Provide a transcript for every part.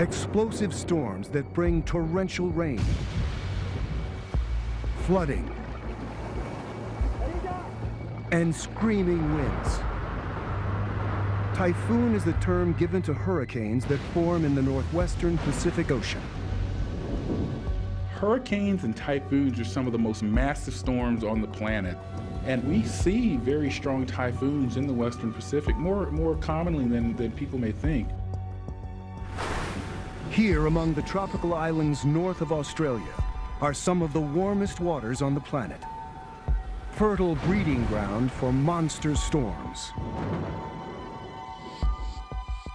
Explosive storms that bring torrential rain, flooding, and screaming winds. Typhoon is the term given to hurricanes that form in the northwestern Pacific Ocean. Hurricanes and typhoons are some of the most massive storms on the planet. And we see very strong typhoons in the Western Pacific more, more commonly than, than people may think. Here among the tropical islands north of Australia are some of the warmest waters on the planet. Fertile breeding ground for monster storms.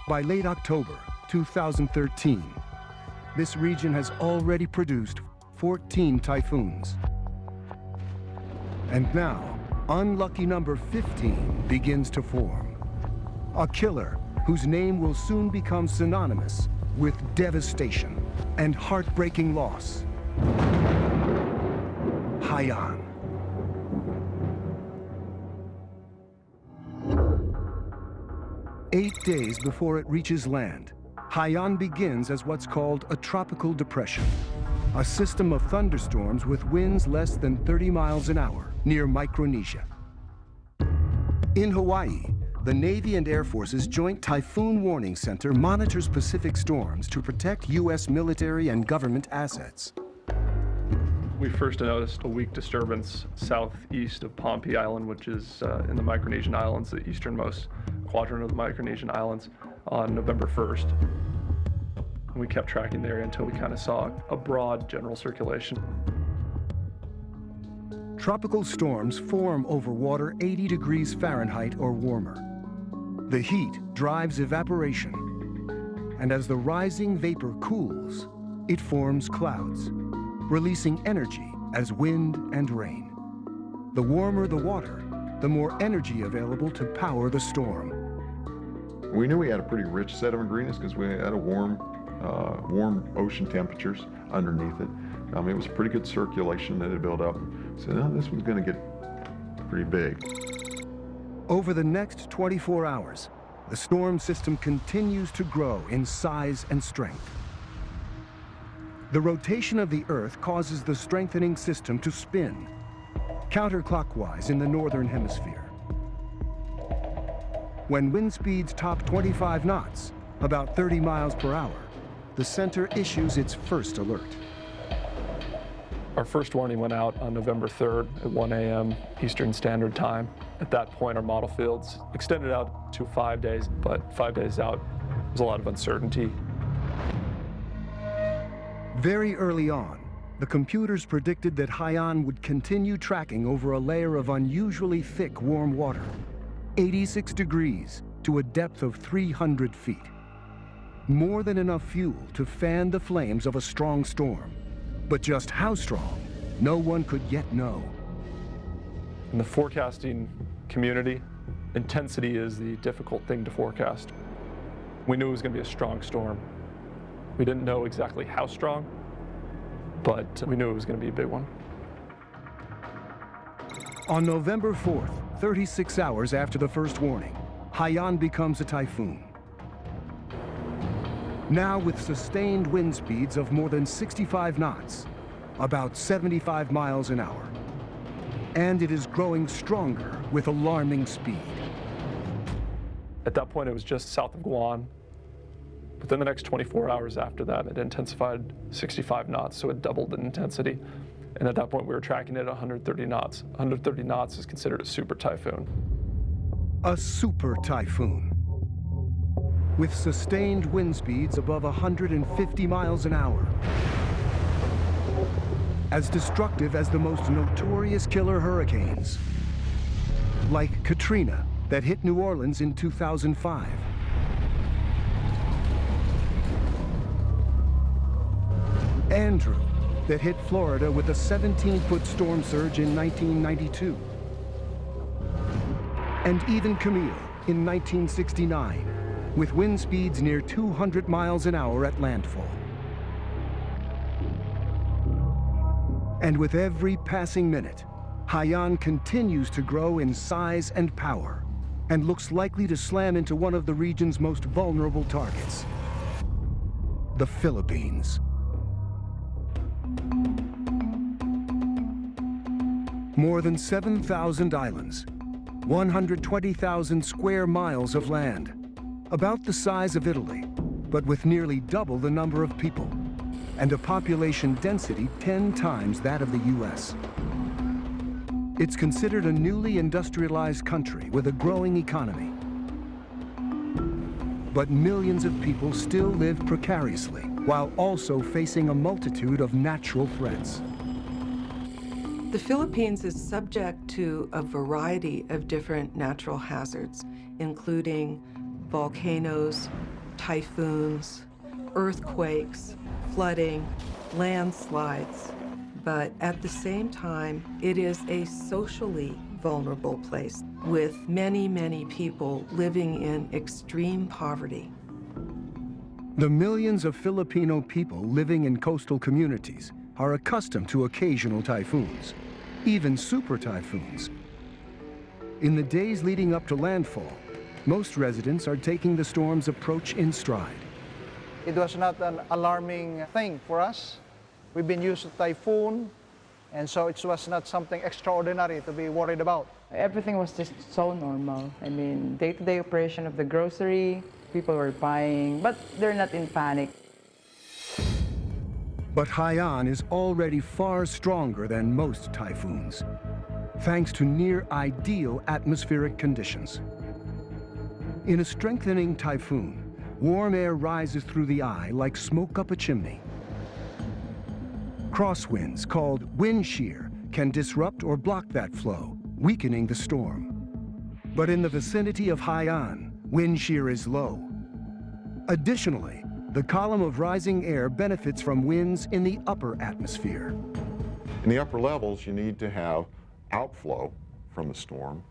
By late October 2013, this region has already produced 14 typhoons. And now, unlucky number 15 begins to form. A killer whose name will soon become synonymous with devastation and heartbreaking loss. Haiyan. Eight days before it reaches land, Haiyan begins as what's called a tropical depression, a system of thunderstorms with winds less than 30 miles an hour near Micronesia. In Hawaii, the Navy and Air Force's Joint Typhoon Warning Center monitors Pacific storms to protect U.S. military and government assets. We first noticed a weak disturbance southeast of Pohnpei Island, which is uh, in the Micronesian Islands, the easternmost quadrant of the Micronesian Islands on November 1st. We kept tracking the area until we kind of saw a broad general circulation. Tropical storms form over water 80 degrees Fahrenheit or warmer. The heat drives evaporation, and as the rising vapor cools, it forms clouds, releasing energy as wind and rain. The warmer the water, the more energy available to power the storm. We knew we had a pretty rich set of ingredients because we had a warm, uh, warm ocean temperatures underneath it. Um, it was pretty good circulation that had built up. So now this one's going to get pretty big. Over the next 24 hours, the storm system continues to grow in size and strength. The rotation of the Earth causes the strengthening system to spin, counterclockwise in the northern hemisphere. When wind speeds top 25 knots, about 30 miles per hour, the center issues its first alert. Our first warning went out on November 3rd at 1 a.m. Eastern Standard Time. At that point, our model fields extended out to five days, but five days out, there's a lot of uncertainty. Very early on, the computers predicted that Haiyan would continue tracking over a layer of unusually thick warm water, 86 degrees to a depth of 300 feet. More than enough fuel to fan the flames of a strong storm. But just how strong, no one could yet know. In the forecasting community, intensity is the difficult thing to forecast. We knew it was going to be a strong storm. We didn't know exactly how strong, but we knew it was going to be a big one. On November 4th, 36 hours after the first warning, Haiyan becomes a typhoon. Now with sustained wind speeds of more than 65 knots, about 75 miles an hour. And it is growing stronger with alarming speed. At that point, it was just south of Guam. Within the next 24 hours after that, it intensified 65 knots, so it doubled in intensity. And at that point, we were tracking it at 130 knots. 130 knots is considered a super typhoon. A super typhoon. With sustained wind speeds above 150 miles an hour. As destructive as the most notorious killer hurricanes. Like Katrina, that hit New Orleans in 2005. Andrew, that hit Florida with a 17-foot storm surge in 1992. And even Camille in 1969, with wind speeds near 200 miles an hour at landfall. And with every passing minute, Haiyan continues to grow in size and power and looks likely to slam into one of the region's most vulnerable targets. the Philippines. More than 7,000 islands, 120,000 square miles of land, about the size of Italy, but with nearly double the number of people, and a population density 10 times that of the U.S. It's considered a newly industrialized country with a growing economy. But millions of people still live precariously, while also facing a multitude of natural threats. The Philippines is subject to a variety of different natural hazards, including volcanoes, typhoons, earthquakes, flooding, landslides. But at the same time, it is a socially vulnerable place with many, many people living in extreme poverty. The millions of Filipino people living in coastal communities are accustomed to occasional typhoons, even super typhoons. In the days leading up to landfall, most residents are taking the storm's approach in stride. It was not an alarming thing for us. We've been used to typhoon, and so it was not something extraordinary to be worried about. Everything was just so normal. I mean, day-to-day operation of the grocery, people were buying, but they're not in panic. But Haiyan is already far stronger than most typhoons, thanks to near ideal atmospheric conditions. In a strengthening typhoon, warm air rises through the eye like smoke up a chimney. Crosswinds, called wind shear, can disrupt or block that flow, weakening the storm. But in the vicinity of Haiyan, wind shear is low. Additionally, the column of rising air benefits from winds in the upper atmosphere. In the upper levels, you need to have outflow from the storm,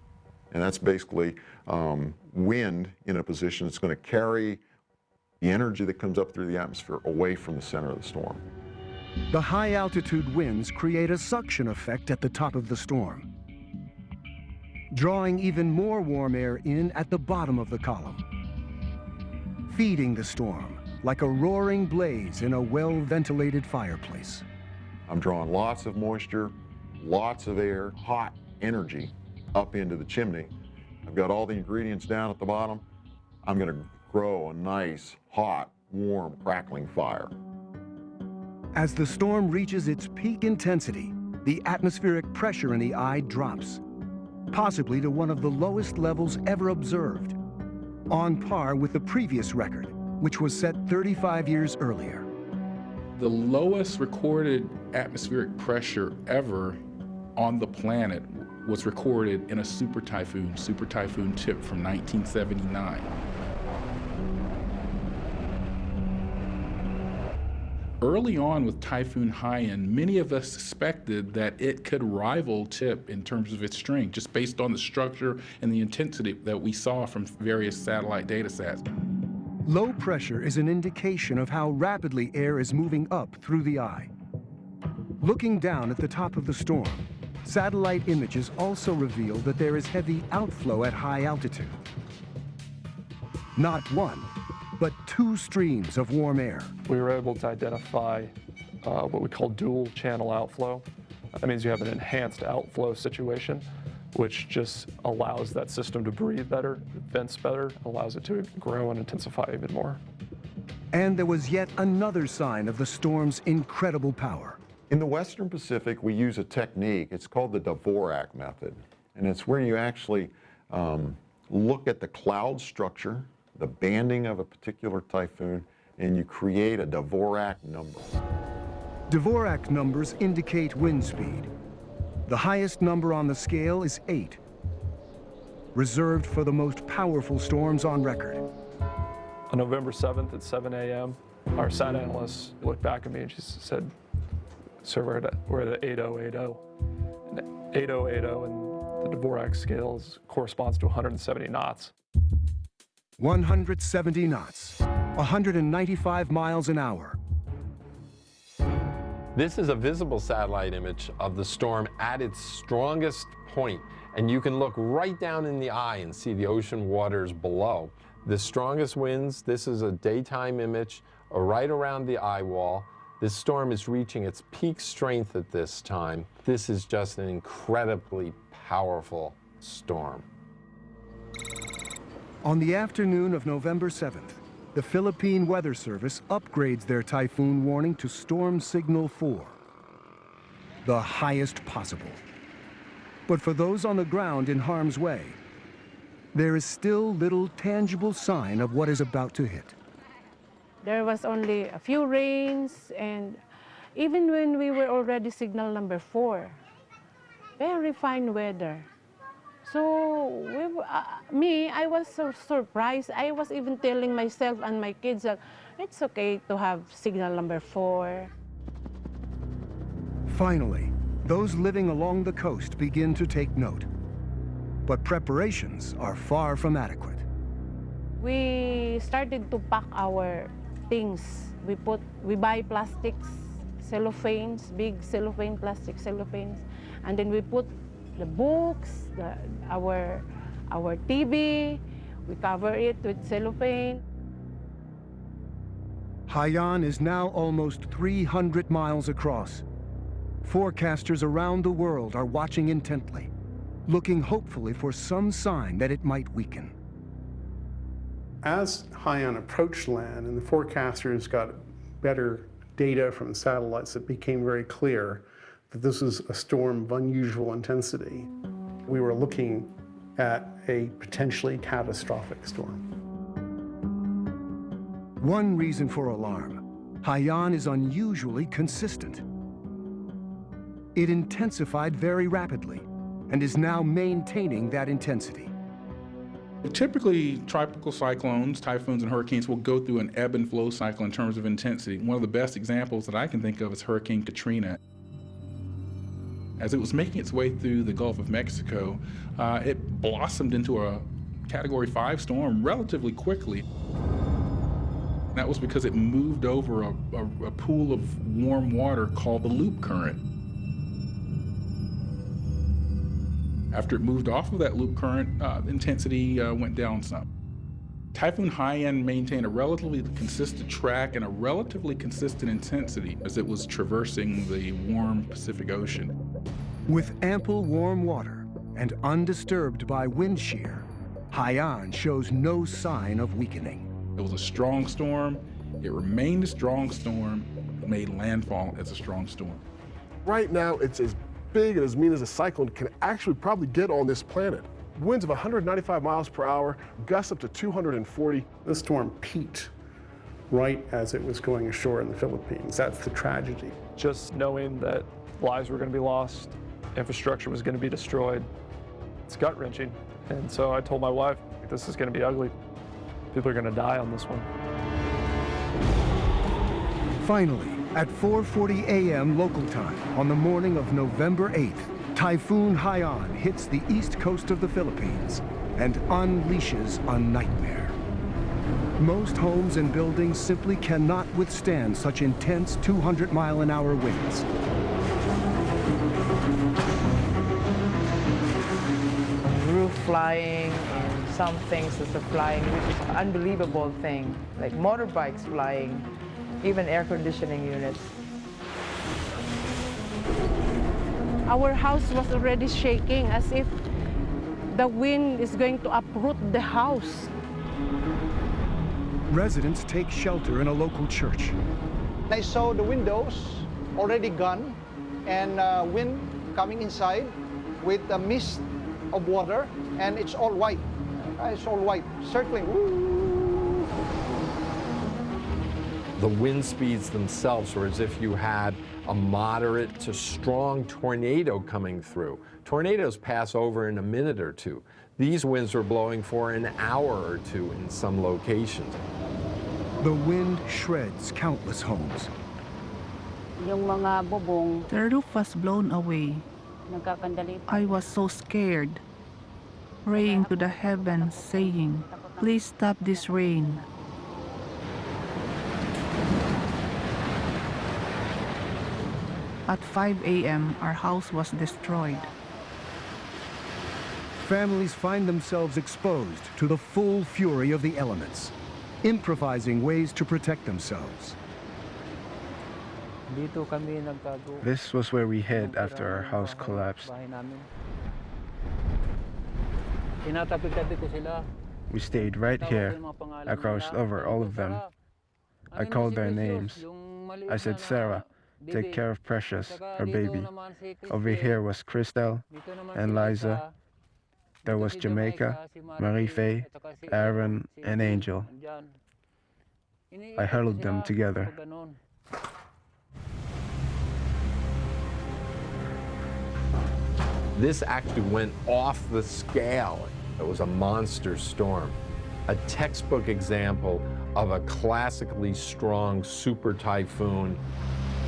and that's basically um, wind in a position that's going to carry the energy that comes up through the atmosphere away from the center of the storm. The high altitude winds create a suction effect at the top of the storm, drawing even more warm air in at the bottom of the column, feeding the storm like a roaring blaze in a well-ventilated fireplace. I'm drawing lots of moisture, lots of air, hot energy up into the chimney. I've got all the ingredients down at the bottom. I'm going to grow a nice, hot, warm, crackling fire. As the storm reaches its peak intensity, the atmospheric pressure in the eye drops, possibly to one of the lowest levels ever observed, on par with the previous record, which was set 35 years earlier. The lowest recorded atmospheric pressure ever on the planet was recorded in a super typhoon, Super Typhoon Tip from 1979. Early on with Typhoon Haiyan, many of us suspected that it could rival Tip in terms of its strength, just based on the structure and the intensity that we saw from various satellite data sets. Low pressure is an indication of how rapidly air is moving up through the eye. Looking down at the top of the storm, satellite images also reveal that there is heavy outflow at high altitude. Not one, but two streams of warm air. We were able to identify uh, what we call dual channel outflow. That means you have an enhanced outflow situation which just allows that system to breathe better, vents better, allows it to grow and intensify even more. And there was yet another sign of the storm's incredible power. In the Western Pacific, we use a technique. It's called the Dvorak method. And it's where you actually um, look at the cloud structure, the banding of a particular typhoon, and you create a Dvorak number. Dvorak numbers indicate wind speed, the highest number on the scale is 8, reserved for the most powerful storms on record. On November 7th at 7 a.m., our SAT analyst looked back at me and she said, sir, we're at, we're at 8080. And 8080 and the Dvorak scale corresponds to 170 knots. 170 knots, 195 miles an hour, this is a visible satellite image of the storm at its strongest point, and you can look right down in the eye and see the ocean waters below. The strongest winds, this is a daytime image right around the eye wall. This storm is reaching its peak strength at this time. This is just an incredibly powerful storm. On the afternoon of November 7th, the Philippine Weather Service upgrades their typhoon warning to Storm Signal 4, the highest possible. But for those on the ground in harm's way, there is still little tangible sign of what is about to hit. There was only a few rains, and even when we were already signal number four, very fine weather. So we, uh, me, I was so surprised. I was even telling myself and my kids that it's okay to have signal number four. Finally, those living along the coast begin to take note. But preparations are far from adequate. We started to pack our things. We put, we buy plastics, cellophanes, big cellophane, plastic cellophanes, and then we put the books, the, our, our TV, we cover it with cellophane. Haiyan is now almost 300 miles across. Forecasters around the world are watching intently, looking hopefully for some sign that it might weaken. As Haiyan approached land and the forecasters got better data from satellites, it became very clear that this was a storm of unusual intensity. We were looking at a potentially catastrophic storm. One reason for alarm, Haiyan is unusually consistent. It intensified very rapidly and is now maintaining that intensity. Typically, tropical cyclones, typhoons, and hurricanes will go through an ebb and flow cycle in terms of intensity. One of the best examples that I can think of is Hurricane Katrina. As it was making its way through the Gulf of Mexico, uh, it blossomed into a Category 5 storm relatively quickly. That was because it moved over a, a, a pool of warm water called the loop current. After it moved off of that loop current, uh, intensity uh, went down some. Typhoon Haiyan maintained a relatively consistent track and a relatively consistent intensity as it was traversing the warm Pacific Ocean. With ample warm water and undisturbed by wind shear, Haiyan shows no sign of weakening. It was a strong storm. It remained a strong storm. It made landfall as a strong storm. Right now, it's as big and as mean as a cyclone can actually probably get on this planet. Winds of 195 miles per hour, gusts up to 240. This storm peaked right as it was going ashore in the Philippines. That's the tragedy. Just knowing that lives were going to be lost, infrastructure was going to be destroyed, it's gut wrenching. And so I told my wife, this is going to be ugly. People are going to die on this one. Finally, at 4.40 a.m. local time on the morning of November 8th, Typhoon Haiyan hits the east coast of the Philippines and unleashes a nightmare. Most homes and buildings simply cannot withstand such intense 200 mile an hour winds. Roof flying and some things are flying, which is an unbelievable thing, like motorbikes flying, even air conditioning units. Our house was already shaking as if the wind is going to uproot the house. Residents take shelter in a local church. I saw the windows already gone and uh, wind coming inside with a mist of water and it's all white. It's all white, circling. Woo. The wind speeds themselves were as if you had a moderate to strong tornado coming through. Tornadoes pass over in a minute or two. These winds were blowing for an hour or two in some locations. The wind shreds countless homes. Yung mga bubong, The roof was blown away. I was so scared, praying to the heavens, saying, Please stop this rain. At 5 a.m., our house was destroyed. Families find themselves exposed to the full fury of the elements. improvising ways to protect themselves. This was where we hid after our house collapsed. We stayed right here. I crouched over all of them. I called their names. I said, Sarah, take care of Precious, her baby. Over here was Christel and Liza. There was Jamaica, Marie Faye, Aaron, and Angel. I huddled them together. This actually went off the scale. It was a monster storm. A textbook example of a classically strong super typhoon.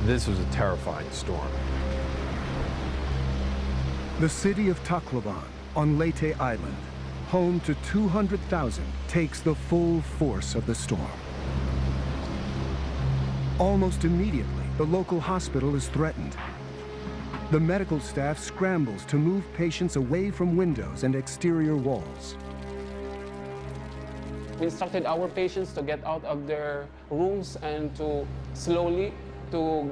This was a terrifying storm. The city of Tacloban on Leyte Island, home to 200,000, takes the full force of the storm. Almost immediately, the local hospital is threatened. The medical staff scrambles to move patients away from windows and exterior walls. We instructed our patients to get out of their rooms and to slowly to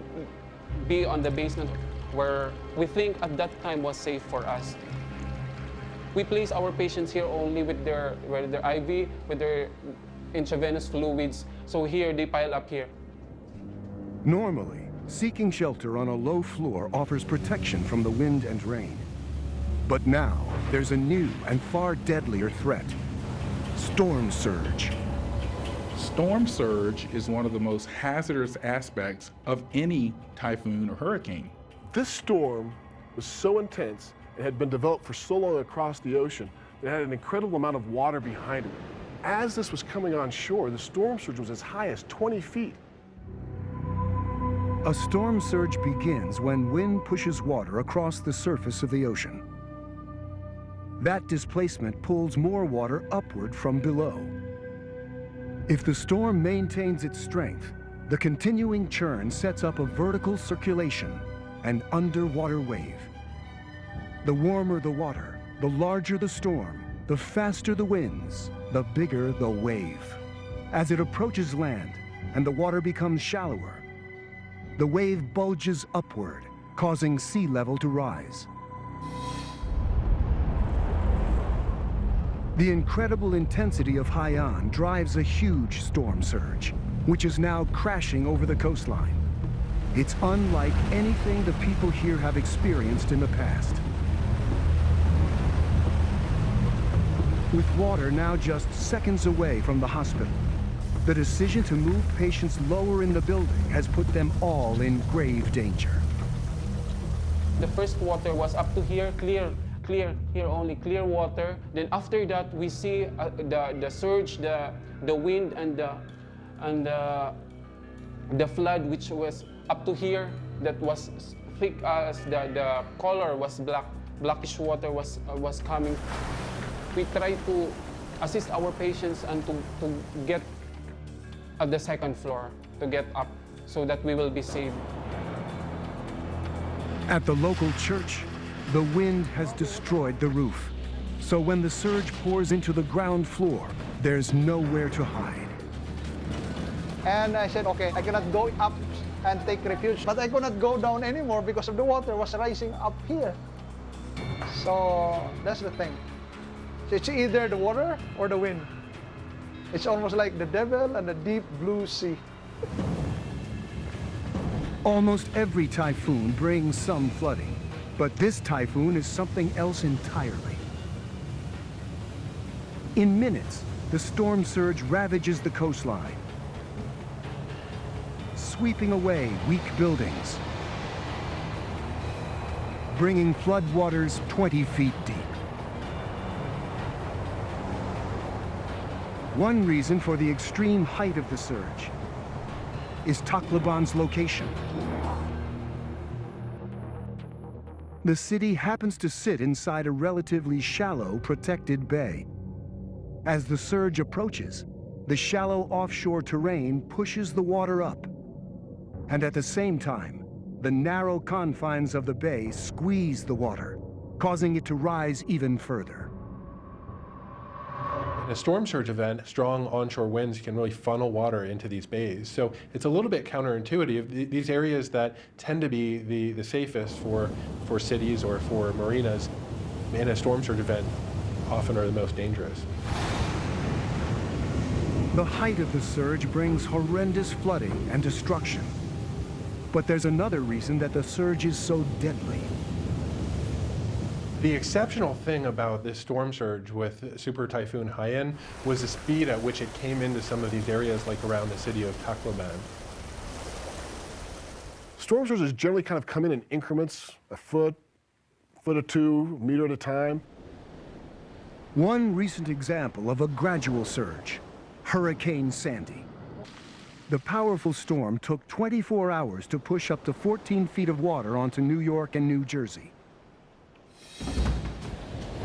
be on the basement where we think at that time was safe for us. We place our patients here only with their, with their IV, with their intravenous fluids. So here, they pile up here. Normally, seeking shelter on a low floor offers protection from the wind and rain. But now, there's a new and far deadlier threat. Storm surge. Storm surge is one of the most hazardous aspects of any typhoon or hurricane. This storm was so intense and had been developed for so long across the ocean that it had an incredible amount of water behind it. As this was coming on shore, the storm surge was as high as 20 feet. A storm surge begins when wind pushes water across the surface of the ocean. That displacement pulls more water upward from below. If the storm maintains its strength, the continuing churn sets up a vertical circulation, an underwater wave. The warmer the water, the larger the storm, the faster the winds, the bigger the wave. As it approaches land and the water becomes shallower, the wave bulges upward, causing sea level to rise. The incredible intensity of Haiyan drives a huge storm surge, which is now crashing over the coastline. It's unlike anything the people here have experienced in the past. With water now just seconds away from the hospital, the decision to move patients lower in the building has put them all in grave danger. The first water was up to here, clear, clear, here only clear water. Then after that, we see uh, the, the surge, the, the wind, and the, and the, the flood, which was up to here, that was thick as the, the color was black, blackish water was, uh, was coming. We try to assist our patients and to, to get at the second floor to get up so that we will be saved. At the local church, the wind has destroyed the roof. So when the surge pours into the ground floor, there's nowhere to hide. And I said, okay, I cannot go up and take refuge, but I could not go down anymore because of the water was rising up here. So that's the thing. So it's either the water or the wind. It's almost like the devil and the deep blue sea. Almost every typhoon brings some flooding, but this typhoon is something else entirely. In minutes, the storm surge ravages the coastline, sweeping away weak buildings, bringing floodwaters 20 feet deep. One reason for the extreme height of the surge is Tacloban's location. The city happens to sit inside a relatively shallow, protected bay. As the surge approaches, the shallow offshore terrain pushes the water up. And at the same time, the narrow confines of the bay squeeze the water, causing it to rise even further. In a storm surge event, strong onshore winds can really funnel water into these bays. So it's a little bit counterintuitive. These areas that tend to be the, the safest for, for cities or for marinas in a storm surge event often are the most dangerous. The height of the surge brings horrendous flooding and destruction. But there's another reason that the surge is so deadly. The exceptional thing about this storm surge with Super Typhoon Haiyan was the speed at which it came into some of these areas like around the city of Tacloban. Storm surges generally kind of come in in increments, a foot, foot or two, meter at a time. One recent example of a gradual surge, Hurricane Sandy. The powerful storm took 24 hours to push up to 14 feet of water onto New York and New Jersey.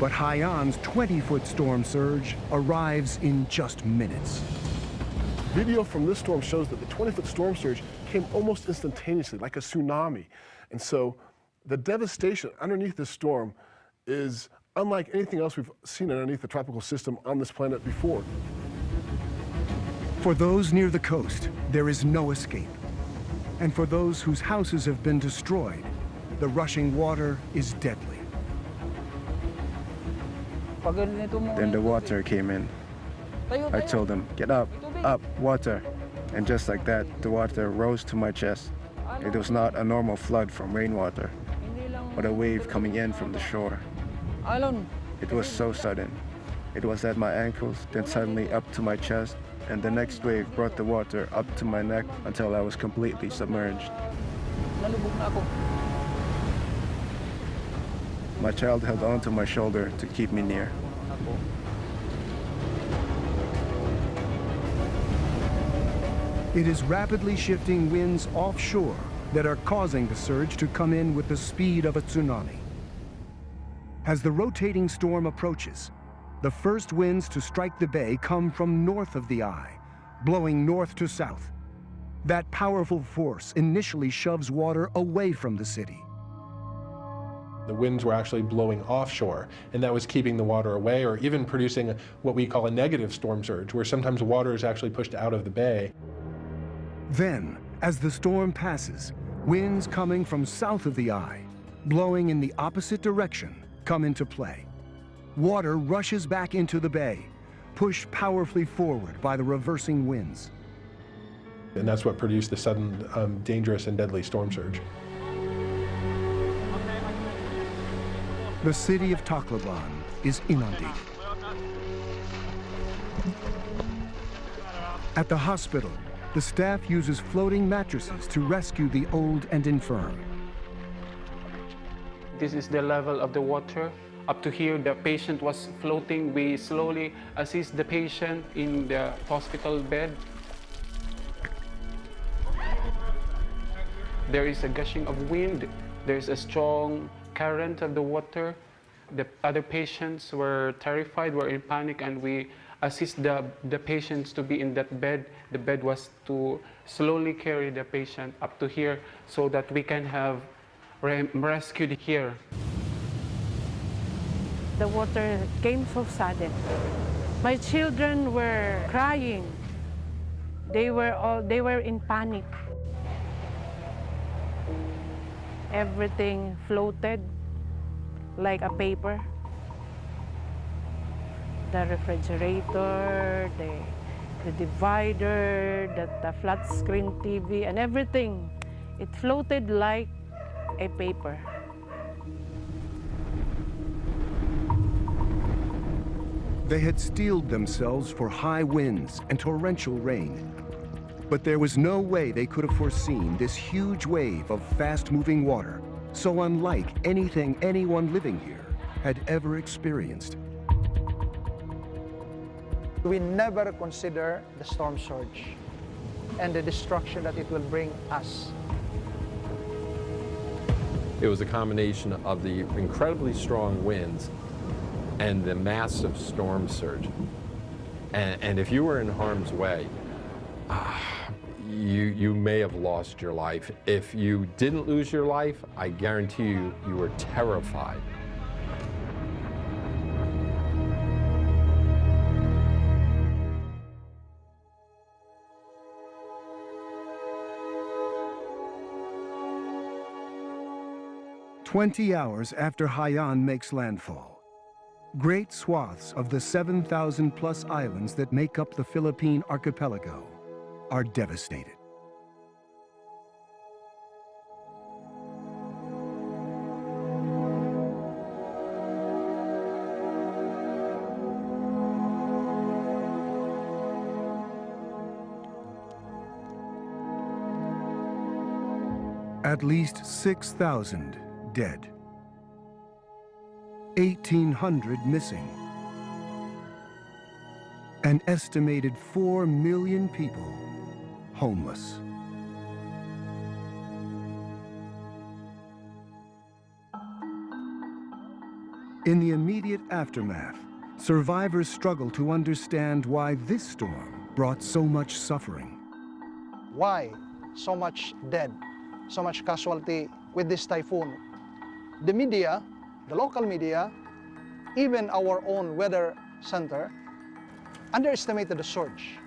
But Haiyan's 20-foot storm surge arrives in just minutes. Video from this storm shows that the 20-foot storm surge came almost instantaneously, like a tsunami. And so the devastation underneath this storm is unlike anything else we've seen underneath the tropical system on this planet before. For those near the coast, there is no escape. And for those whose houses have been destroyed, the rushing water is deadly. Then the water came in. I told them, get up, up, water. And just like that, the water rose to my chest. It was not a normal flood from rainwater, but a wave coming in from the shore. It was so sudden. It was at my ankles, then suddenly up to my chest, and the next wave brought the water up to my neck until I was completely submerged. My child held onto my shoulder to keep me near. It is rapidly shifting winds offshore that are causing the surge to come in with the speed of a tsunami. As the rotating storm approaches, the first winds to strike the bay come from north of the eye, blowing north to south. That powerful force initially shoves water away from the city. The winds were actually blowing offshore, and that was keeping the water away or even producing what we call a negative storm surge, where sometimes water is actually pushed out of the bay. Then, as the storm passes, winds coming from south of the eye, blowing in the opposite direction, come into play. Water rushes back into the bay, pushed powerfully forward by the reversing winds. And that's what produced the sudden, um, dangerous and deadly storm surge. The city of Tacloban is inundated. At the hospital, the staff uses floating mattresses to rescue the old and infirm. This is the level of the water. Up to here, the patient was floating. We slowly assist the patient in the hospital bed. There is a gushing of wind. There's a strong current of the water. The other patients were terrified, were in panic, and we assist the, the patients to be in that bed. The bed was to slowly carry the patient up to here so that we can have re rescued here. The water came so sudden. My children were crying. They were all they were in panic. Everything floated like a paper. The refrigerator, the, the divider, the, the flat screen TV, and everything. It floated like a paper. They had steeled themselves for high winds and torrential rain. But there was no way they could have foreseen this huge wave of fast-moving water so unlike anything anyone living here had ever experienced. We never consider the storm surge and the destruction that it will bring us. It was a combination of the incredibly strong winds and the massive storm surge. And, and if you were in harm's way, uh, you may have lost your life. If you didn't lose your life, I guarantee you, you were terrified. Twenty hours after Haiyan makes landfall, great swaths of the 7,000 plus islands that make up the Philippine archipelago are devastated. At least 6,000 dead. 1,800 missing. An estimated 4 million people homeless. In the immediate aftermath, survivors struggle to understand why this storm brought so much suffering. Why so much dead, so much casualty with this typhoon? The media, the local media, even our own weather center, underestimated the surge.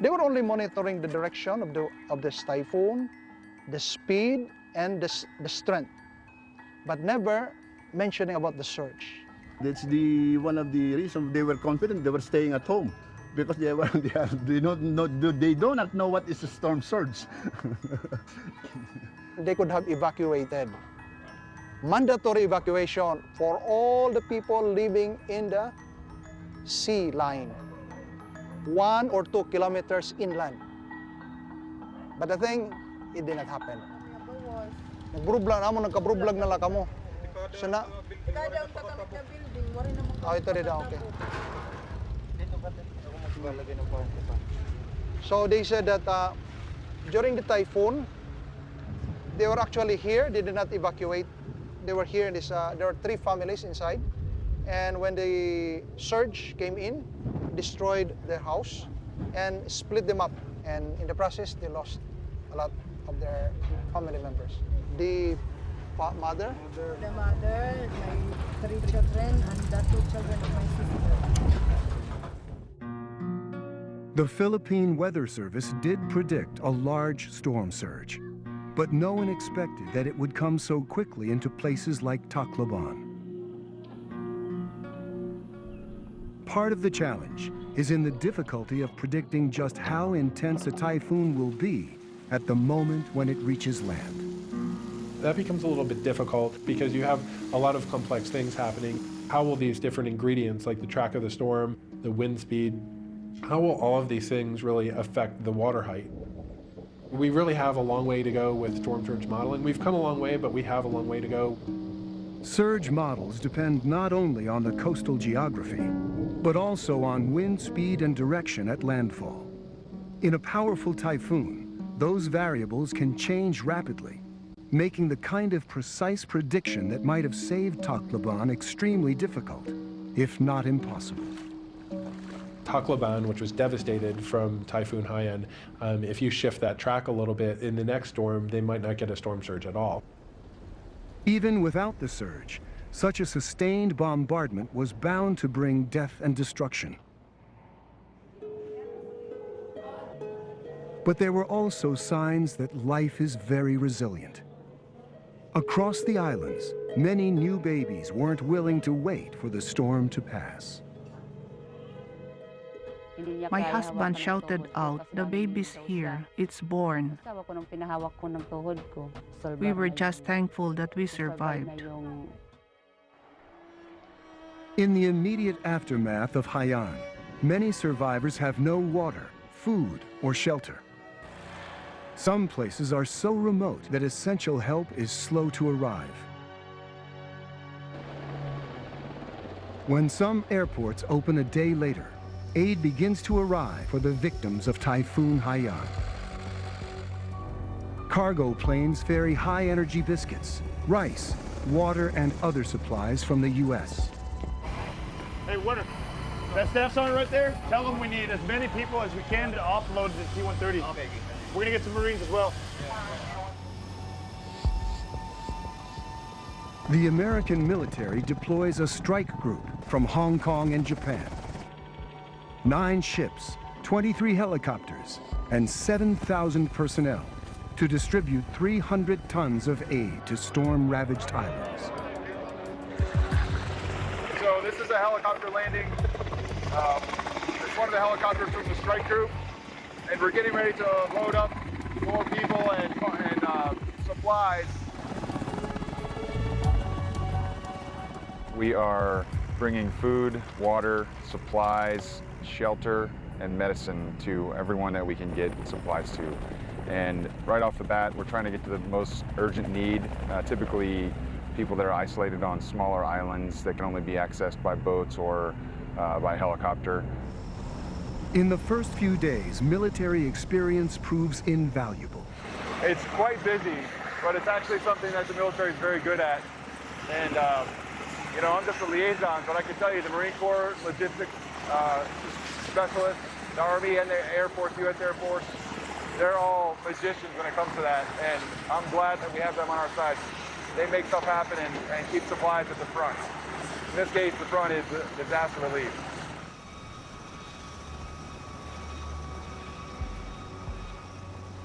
They were only monitoring the direction of, the, of this typhoon, the speed, and the, the strength, but never mentioning about the surge. That's the one of the reasons they were confident they were staying at home because they were they, are, they don't know they do not know what is a storm surge. they could have evacuated. Mandatory evacuation for all the people living in the sea line, one or two kilometers inland. But the thing, it did not happen. Nagbrublag na mo, nagkabrublag na lang kamo. So na, oh, ito rin daw, okay. So they said that uh, during the typhoon, they were actually here. They did not evacuate. They were here. In this, uh, there were three families inside. And when the surge came in, destroyed their house and split them up. And in the process, they lost a lot of their family members. The mother, The mother, my three children, and the two children of my sister. The Philippine Weather Service did predict a large storm surge, but no one expected that it would come so quickly into places like Tacloban. Part of the challenge is in the difficulty of predicting just how intense a typhoon will be at the moment when it reaches land. That becomes a little bit difficult because you have a lot of complex things happening. How will these different ingredients, like the track of the storm, the wind speed, how will all of these things really affect the water height? We really have a long way to go with storm surge modeling. We've come a long way, but we have a long way to go. Surge models depend not only on the coastal geography, but also on wind speed and direction at landfall. In a powerful typhoon, those variables can change rapidly, making the kind of precise prediction that might have saved Tacloban extremely difficult, if not impossible. Tacloban, which was devastated from Typhoon Haiyan, um, if you shift that track a little bit, in the next storm, they might not get a storm surge at all. Even without the surge, such a sustained bombardment was bound to bring death and destruction. But there were also signs that life is very resilient. Across the islands, many new babies weren't willing to wait for the storm to pass. My husband shouted out, The baby's here, it's born. Asawa ko nung pinahawak ko ng tuhod ko. We were just thankful that we yung- salbar na survived. In the immediate aftermath of Haiyan, many survivors have no water, food, or shelter. Some places are so remote that essential help is slow to arrive. When some airports open a day later, aid begins to arrive for the victims of Typhoon Haiyan. Cargo planes ferry high-energy biscuits, rice, water, and other supplies from the U.S. Hey, what are, that staff sergeant right there? Tell them we need as many people as we can to offload the C-130. We're gonna get some Marines as well. The American military deploys a strike group from Hong Kong and Japan. Nine ships, 23 helicopters, and 7,000 personnel to distribute 300 tons of aid to storm-ravaged islands. So this is a helicopter landing. Um, it's one of the helicopters from the strike group, and we're getting ready to load up more people and, and uh, supplies. We are bringing food, water, supplies, shelter, and medicine to everyone that we can get supplies to. And right off the bat, we're trying to get to the most urgent need, uh, typically people that are isolated on smaller islands that can only be accessed by boats or uh, by helicopter. In the first few days, military experience proves invaluable. It's quite busy, but it's actually something that the military is very good at. And, uh, you know, I'm just a liaison, but I can tell you the Marine Corps logistics uh, specialists, the Army and the Air Force, U.S. Air Force, they're all magicians when it comes to that. And I'm glad that we have them on our side. They make stuff happen and, and keep supplies at the front. In this case, the front is disaster relief.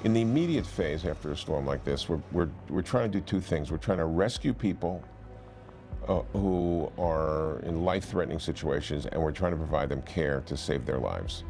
In the immediate phase after a storm like this, we're, we're, we're trying to do two things. We're trying to rescue people uh, who are in life-threatening situations, and we're trying to provide them care to save their lives.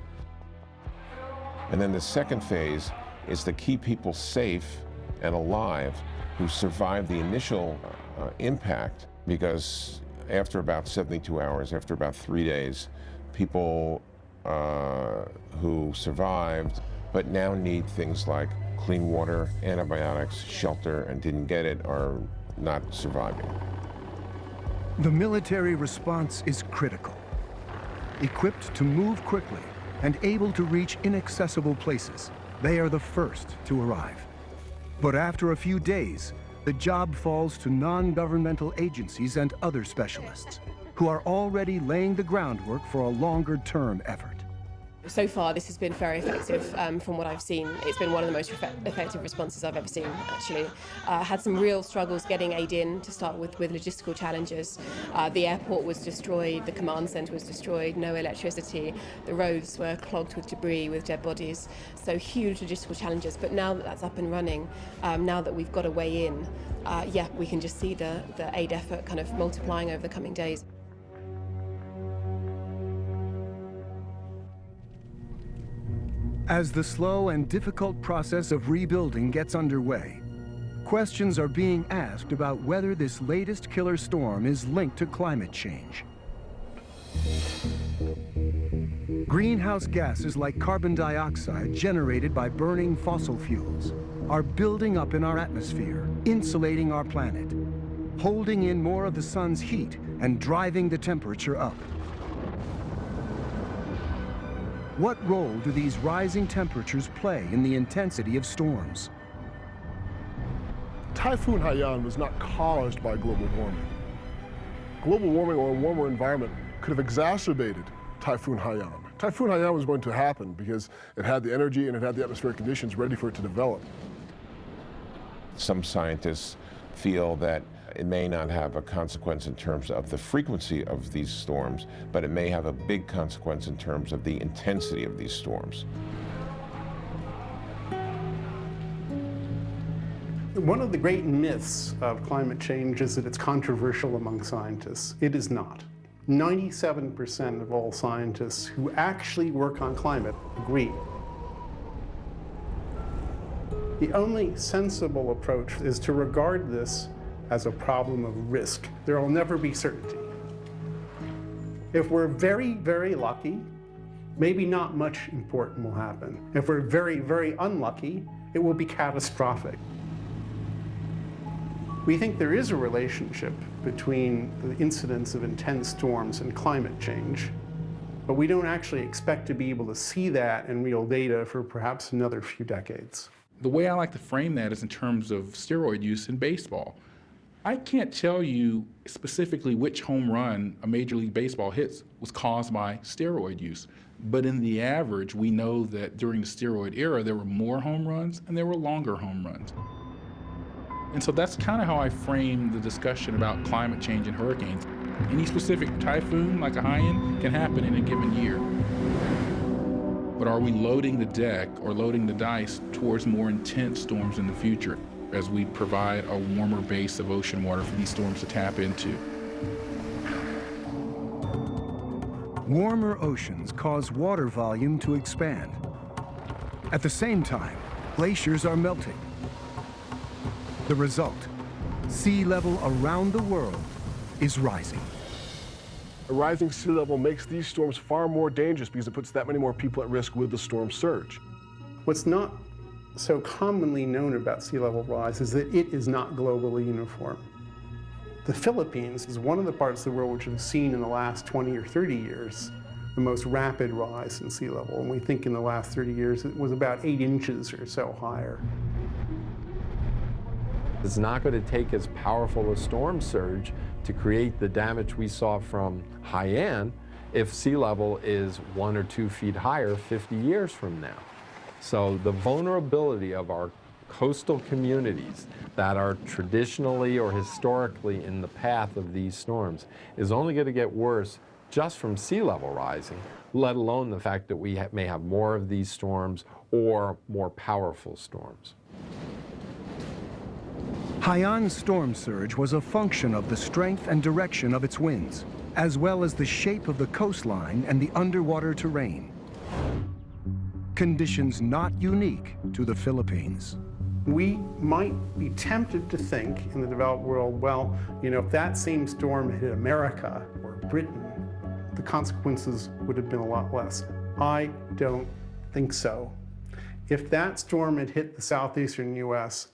And then the second phase is to keep people safe and alive who survived the initial uh, impact because after about 72 hours, after about three days, people uh, who survived but now need things like clean water, antibiotics, shelter, and didn't get it are not surviving. The military response is critical. Equipped to move quickly and able to reach inaccessible places, they are the first to arrive. But after a few days, the job falls to non-governmental agencies and other specialists who are already laying the groundwork for a longer-term effort. So far, this has been very effective um, from what I've seen. It's been one of the most effective responses I've ever seen, actually. Uh, had some real struggles getting aid in to start with, with logistical challenges. Uh, the airport was destroyed, the command centre was destroyed, no electricity, the roads were clogged with debris, with dead bodies. So huge logistical challenges. But now that that's up and running, um, now that we've got a way in, uh, yeah, we can just see the, the aid effort kind of multiplying over the coming days. As the slow and difficult process of rebuilding gets underway, questions are being asked about whether this latest killer storm is linked to climate change. Greenhouse gases like carbon dioxide generated by burning fossil fuels are building up in our atmosphere, insulating our planet, holding in more of the sun's heat and driving the temperature up. What role do these rising temperatures play in the intensity of storms? Typhoon Haiyan was not caused by global warming. Global warming or a warmer environment could have exacerbated Typhoon Haiyan. Typhoon Haiyan was going to happen because it had the energy and it had the atmospheric conditions ready for it to develop. Some scientists feel that it may not have a consequence in terms of the frequency of these storms, but it may have a big consequence in terms of the intensity of these storms. One of the great myths of climate change is that it's controversial among scientists. It is not. 97% of all scientists who actually work on climate agree. The only sensible approach is to regard this as a problem of risk. There will never be certainty. If we're very, very lucky, maybe not much important will happen. If we're very, very unlucky, it will be catastrophic. We think there is a relationship between the incidence of intense storms and climate change, but we don't actually expect to be able to see that in real data for perhaps another few decades. The way I like to frame that is in terms of steroid use in baseball. I can't tell you specifically which home run a Major League Baseball hits was caused by steroid use. But in the average, we know that during the steroid era, there were more home runs and there were longer home runs. And so that's kind of how I frame the discussion about climate change and hurricanes. Any specific typhoon, like a Haiyan, can happen in a given year. but are we loading the deck or loading the dice towards more intense storms in the future as we provide a warmer base of ocean water for these storms to tap into? Warmer oceans cause water volume to expand. At the same time, glaciers are melting. The result, sea level around the world is rising. A rising sea level makes these storms far more dangerous because it puts that many more people at risk with the storm surge. What's not so commonly known about sea level rise is that it is not globally uniform. The Philippines is one of the parts of the world which has seen in the last 20 or 30 years the most rapid rise in sea level. And we think in the last 30 years it was about eight inches or so higher. It's not going to take as powerful a storm surge to create the damage we saw from Haiyan if sea level is one or two feet higher 50 years from now. So the vulnerability of our coastal communities that are traditionally or historically in the path of these storms is only going to get worse just from sea level rising, let alone the fact that we ha may have more of these storms or more powerful storms. Haiyan's storm surge was a function of the strength and direction of its winds, as well as the shape of the coastline and the underwater terrain. Conditions not unique to the Philippines. We might be tempted to think in the developed world, well, you know, if that same storm hit America or Britain, the consequences would have been a lot less. I don't think so. If that storm had hit the southeastern U.S.,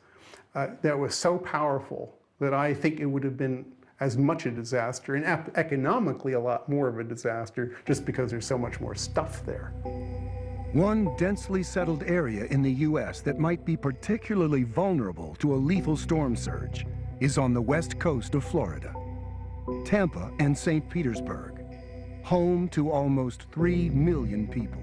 uh, that was so powerful that I think it would have been as much a disaster and economically a lot more of a disaster just because there's so much more stuff there. One densely settled area in the U.S. that might be particularly vulnerable to a lethal storm surge is on the west coast of Florida. Tampa and St. Petersburg, home to almost 3 million people.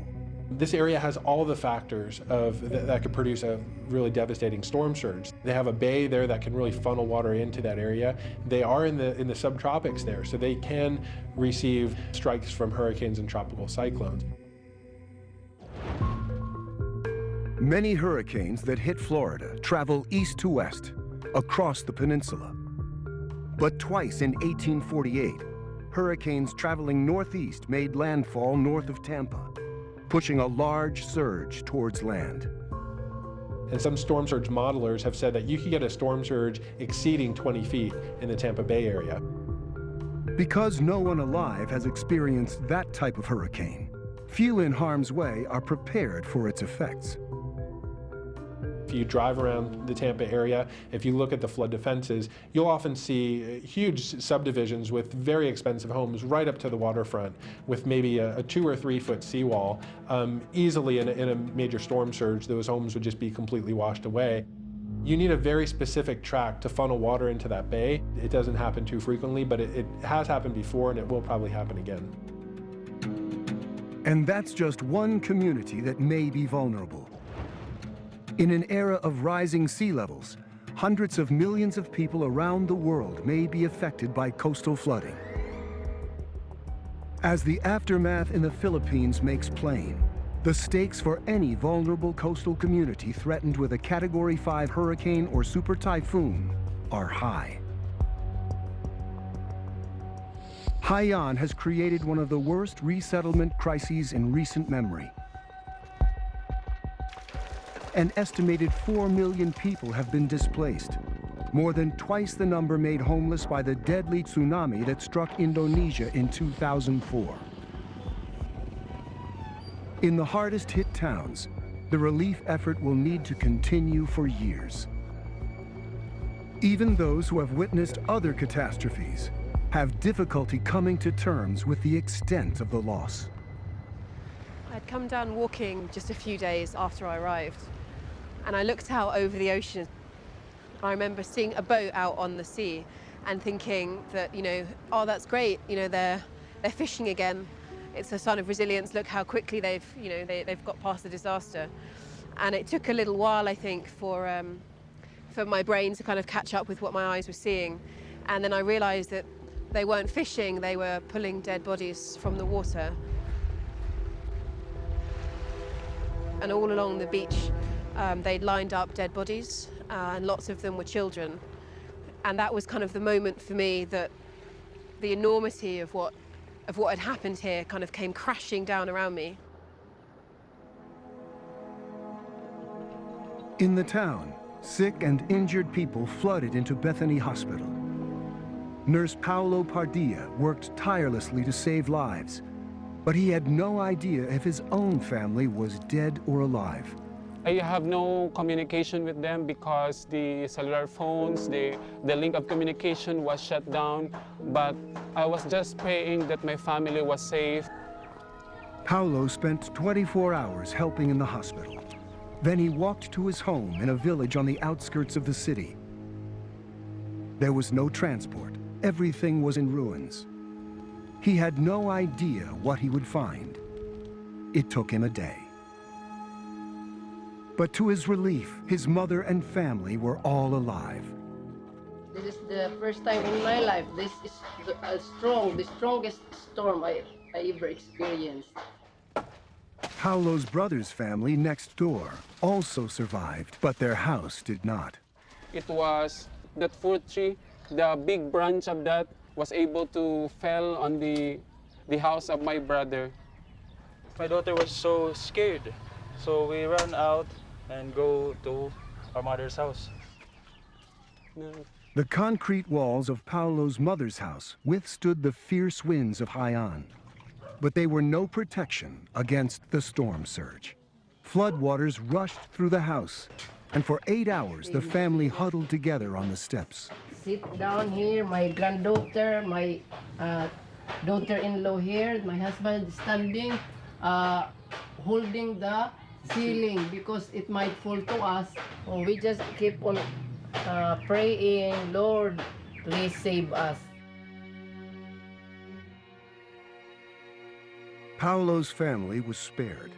This area has all the factors of th that could produce a really devastating storm surge. They have a bay there that can really funnel water into that area. They are in the in the subtropics there, so they can receive strikes from hurricanes and tropical cyclones. Many hurricanes that hit Florida travel east to west, across the peninsula. But twice in 1848, hurricanes traveling northeast made landfall north of Tampa pushing a large surge towards land. And some storm surge modelers have said that you could get a storm surge exceeding 20 feet in the Tampa Bay area. Because no one alive has experienced that type of hurricane, few in harm's way are prepared for its effects. You drive around the Tampa area, if you look at the flood defenses, you'll often see huge subdivisions with very expensive homes right up to the waterfront with maybe a, a two or three foot seawall. Um, easily in a, in a major storm surge, those homes would just be completely washed away. You need a very specific track to funnel water into that bay. It doesn't happen too frequently, but it, it has happened before and it will probably happen again. And that's just one community that may be vulnerable. In an era of rising sea levels, hundreds of millions of people around the world may be affected by coastal flooding. As the aftermath in the Philippines makes plain, the stakes for any vulnerable coastal community threatened with a Category 5 hurricane or super typhoon are high. Haiyan has created one of the worst resettlement crises in recent memory. An estimated 4 million people have been displaced, more than twice the number made homeless by the deadly tsunami that struck Indonesia in 2004. In the hardest hit towns, the relief effort will need to continue for years. Even those who have witnessed other catastrophes have difficulty coming to terms with the extent of the loss. I'd come down walking just a few days after I arrived and I looked out over the ocean. I remember seeing a boat out on the sea and thinking that, you know, oh, that's great, you know, they're, they're fishing again. It's a sign of resilience. Look how quickly they've, you know, they, they've got past the disaster. And it took a little while, I think, for, um, for my brain to kind of catch up with what my eyes were seeing. And then I realized that they weren't fishing, they were pulling dead bodies from the water. and all along the beach um, they'd lined up dead bodies, uh, and lots of them were children. And that was kind of the moment for me that the enormity of what, of what had happened here kind of came crashing down around me. In the town, sick and injured people flooded into Bethany Hospital. Nurse Paolo Pardilla worked tirelessly to save lives, but he had no idea if his own family was dead or alive. I have no communication with them because the cellular phones, the, the link of communication was shut down, but I was just praying that my family was safe. Paulo spent 24 hours helping in the hospital. Then he walked to his home in a village on the outskirts of the city. There was no transport. Everything was in ruins. He had no idea what he would find. It took him a day. But to his relief, his mother and family were all alive. This is the first time in my life. This is a strong, the strongest storm I, I ever experienced. Paulo's brother's family next door also survived, but their house did not. It was that fruit tree, the big branch of that was able to fell on the, the house of my brother. My daughter was so scared, so we ran out and go to our mother's house. The concrete walls of Paulo's mother's house withstood the fierce winds of Haiyan, but they were no protection against the storm surge. Floodwaters rushed through the house, and for eight hours the family huddled together on the steps. Sit down here, my granddaughter, my uh, daughter-in-law here, my husband standing, uh, holding the ceiling because it might fall to us. Oh, we just keep on uh, praying, Lord, please save us. Paulo's family was spared,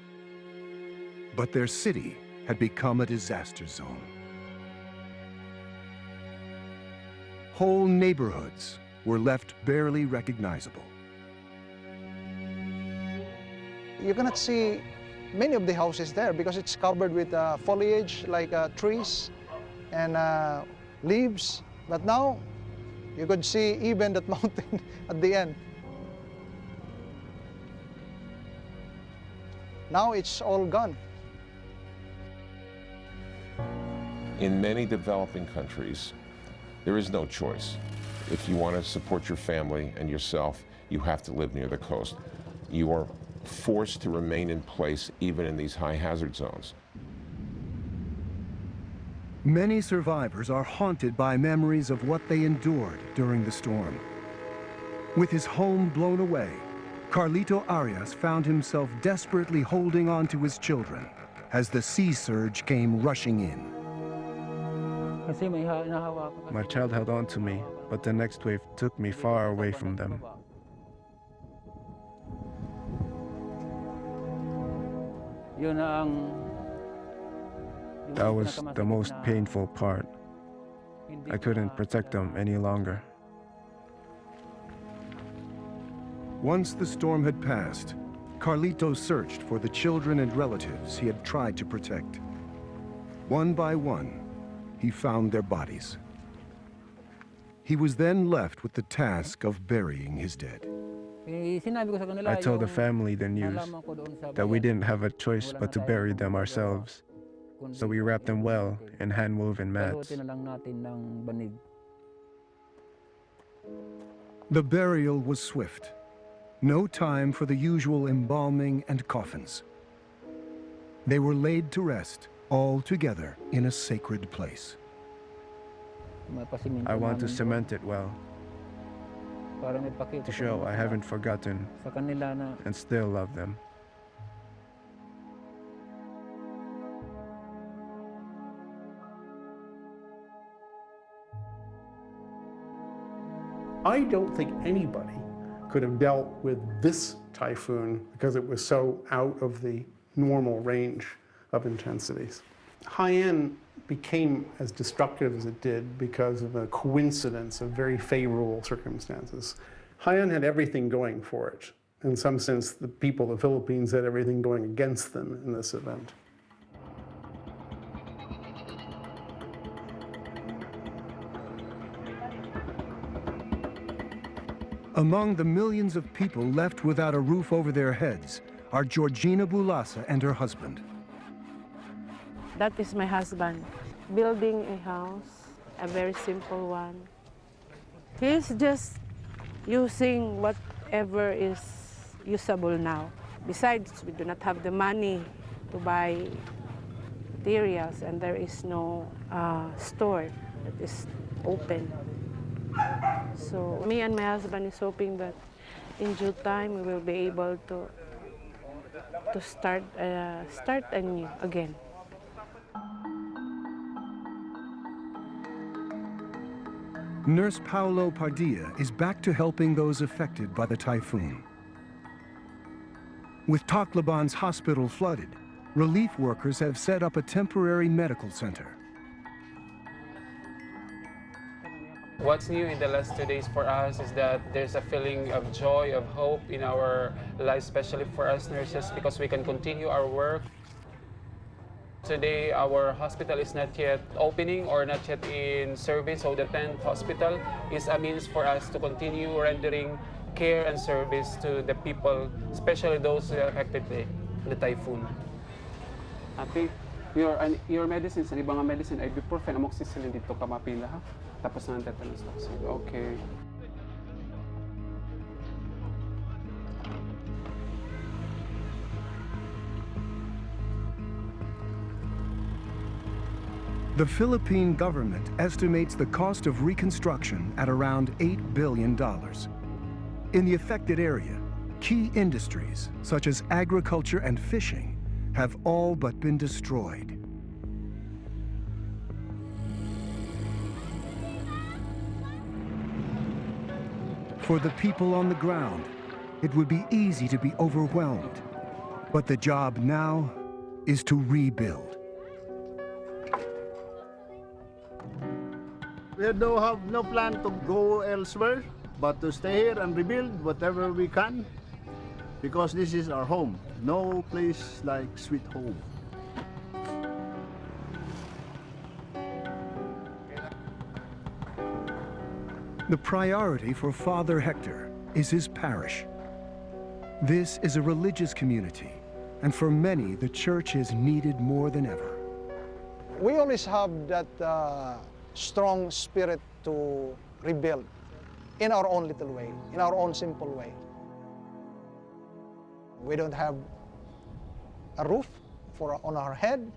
but their city had become a disaster zone. Whole neighborhoods were left barely recognizable. You're going to see many of the houses there because it's covered with uh, foliage like uh, trees and uh, leaves. But now you could see even that mountain at the end. Now it's all gone. In many developing countries, there is no choice. If you want to support your family and yourself, you have to live near the coast. You are forced to remain in place even in these high hazard zones. Many survivors are haunted by memories of what they endured during the storm. With his home blown away, Carlito Arias found himself desperately holding on to his children as the sea surge came rushing in. My child held on to me, but the next wave took me far away from them. That was the most painful part. I couldn't protect them any longer. Once the storm had passed, Carlito searched for the children and relatives he had tried to protect. One by one, he found their bodies. He was then left with the task of burying his dead. I told the family the news that we didn't have a choice but to bury them ourselves. So we wrapped them well in hand-woven mats. The burial was swift. No time for the usual embalming and coffins. They were laid to rest, all together in a sacred place. I want to cement it well, to show I haven't forgotten and still love them. I don't think anybody could have dealt with this typhoon because it was so out of the normal range of intensities. Haiyan became as destructive as it did because of a coincidence of very favorable circumstances. Haiyan had everything going for it. In some sense, the people of the Philippines had everything going against them in this event. Among the millions of people left without a roof over their heads are Georgina Bulasa and her husband. That is my husband, building a house, a very simple one. He's just using whatever is usable now. Besides, we do not have the money to buy materials and there is no uh, store that is open. So me and my husband is hoping that in due time we will be able to to start uh, start anew again. Nurse Paolo Padilla is back to helping those affected by the typhoon. With Tacloban's hospital flooded, relief workers have set up a temporary medical center. What's new in the last two days for us is that there's a feeling of joy, of hope in our lives, especially for us nurses, because we can continue our work. Today, our hospital is not yet opening or not yet in service, so the 10th hospital is a means for us to continue rendering care and service to the people, especially those affected by the typhoon. Ate, your, your medicines, ang ibang medicine, ibuprofen, amoxicillin dito ka mapila ha? Tapos na ang tetanus vaccine. Okay. The Philippine government estimates the cost of reconstruction at around $8 billion. In the affected area, key industries such as agriculture and fishing have all but been destroyed. For the people on the ground, it would be easy to be overwhelmed. But the job now is to rebuild. We do have no plan to go elsewhere, but to stay here and rebuild whatever we can, because this is our home. No place like sweet home. The priority for Father Hector is his parish. This is a religious community, and for many, the church is needed more than ever. We always have that uh, strong spirit to rebuild in our own little way, in our own simple way. We don't have a roof for on our head,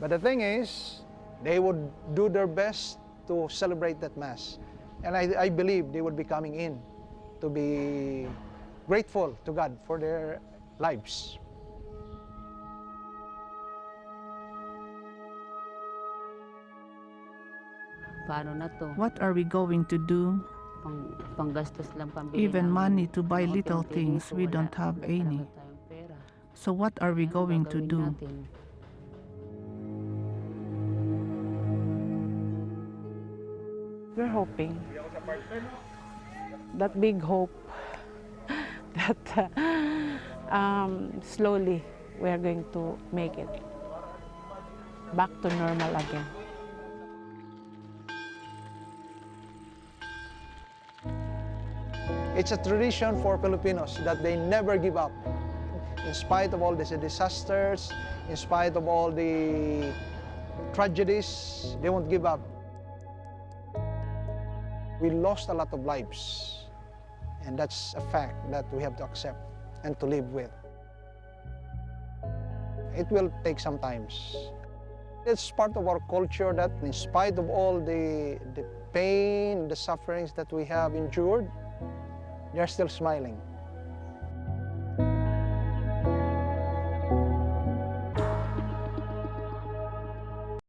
but the thing is, they would do their best to celebrate that mass, and I, I believe they would be coming in to be grateful to God for their lives. Paano na to? What are we going to do? Pang, panggastos lang pambili Even ng money to buy mga little unti-unti things, dito, we wala don't have talaga any. tayong pera. So what are we going to Gagawin do? natin. We're hoping. That big hope that uh, um, slowly we are going to make it back to normal again. It's a tradition for Filipinos that they never give up. In spite of all these disasters, in spite of all the tragedies, they won't give up. We lost a lot of lives, and that's a fact that we have to accept and to live with. It will take some times. It's part of our culture that in spite of all the, the pain, the sufferings that we have endured, they're still smiling.